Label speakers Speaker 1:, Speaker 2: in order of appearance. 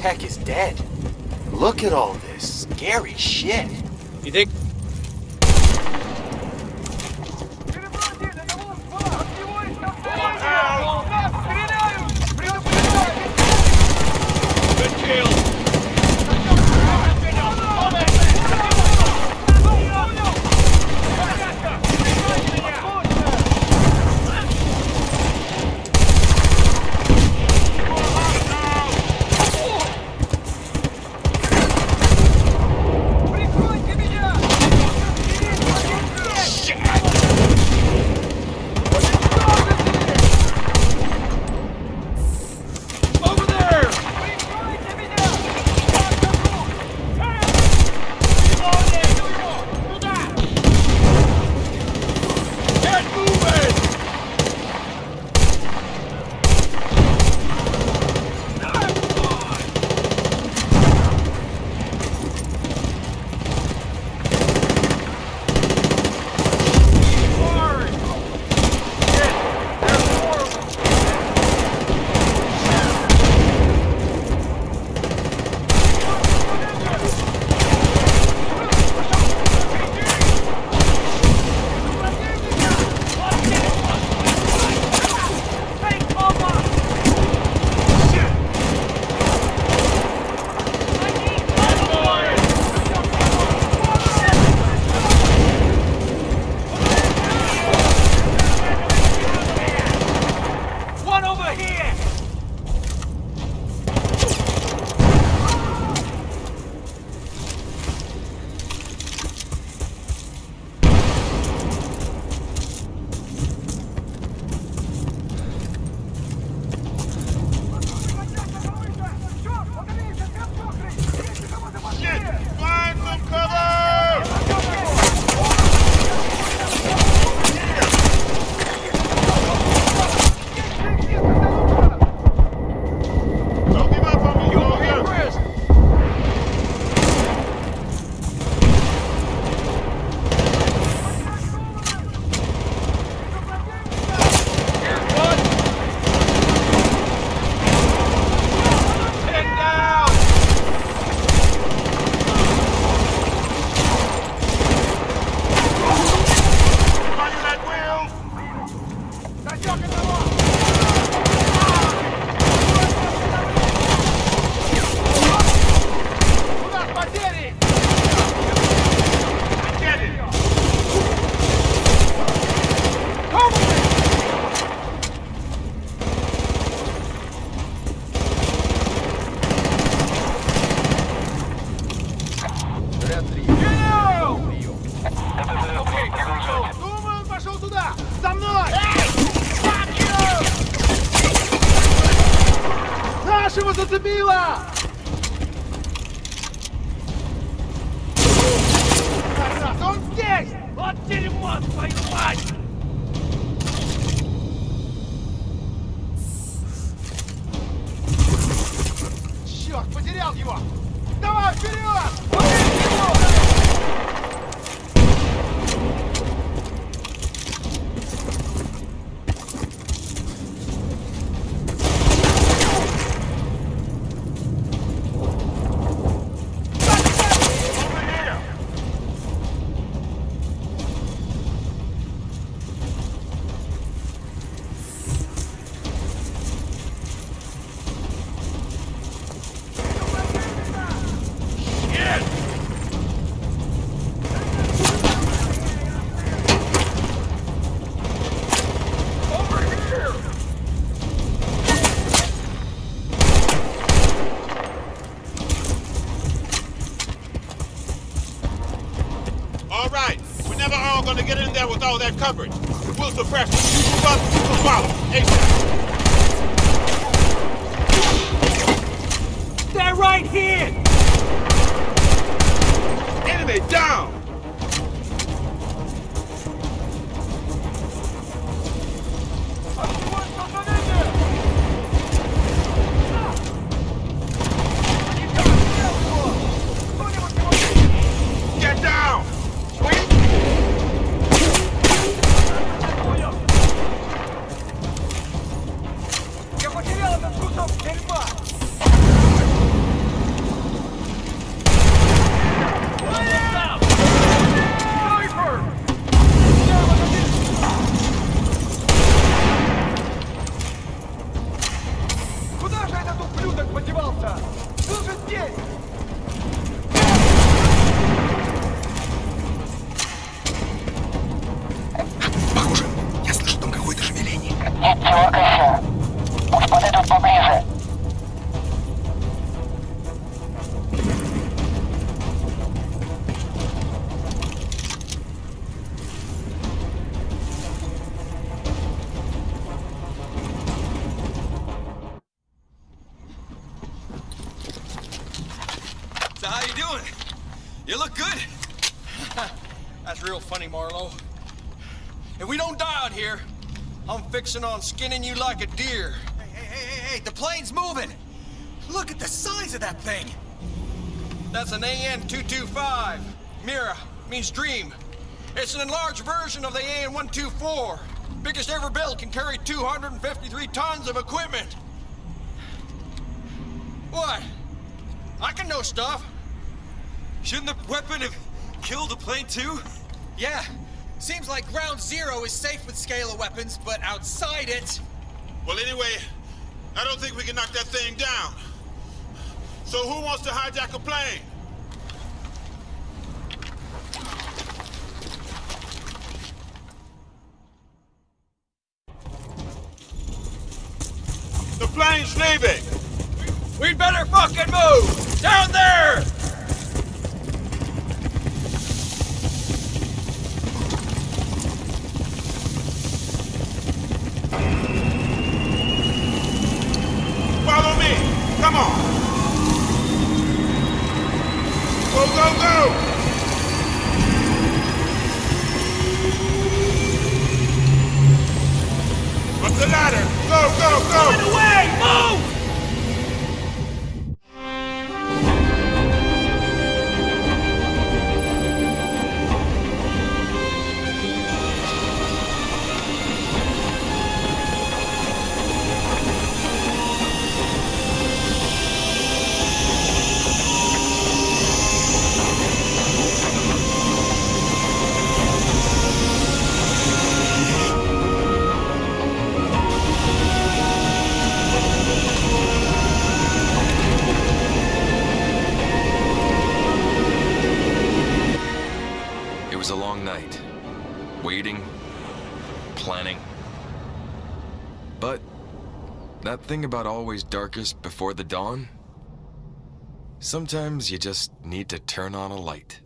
Speaker 1: tech is dead. Look at all this scary shit.
Speaker 2: You think Зацепило! Тарас, он здесь! Вот дерьмо, твою мать! Черт, потерял его! Давай, вперед! Убей его!
Speaker 3: All gonna get in there with all that coverage. We'll suppress them. You move up, we'll follow. ASAP.
Speaker 2: They're right here! That's real funny, Marlowe. If we don't die out here, I'm fixing on skinning you like a deer.
Speaker 4: Hey, hey, hey, hey, hey, the plane's moving! Look at the size of that thing!
Speaker 2: That's an AN-225. Mriya means dream. It's an enlarged version of the AN-124. Biggest ever built, can carry 253 tons of equipment. What? I can know stuff.
Speaker 4: Shouldn't the weapon have killed the plane too? Yeah. Seems like ground zero is safe with scalar weapons, but outside it...
Speaker 3: Well, anyway, I don't think we can knock that thing down. So who wants to hijack a plane? The plane's leaving!
Speaker 2: We'd better fucking move! Down there!
Speaker 5: Waiting, planning. But that thing about always darkest before the dawn? Sometimes you just need to turn on a light.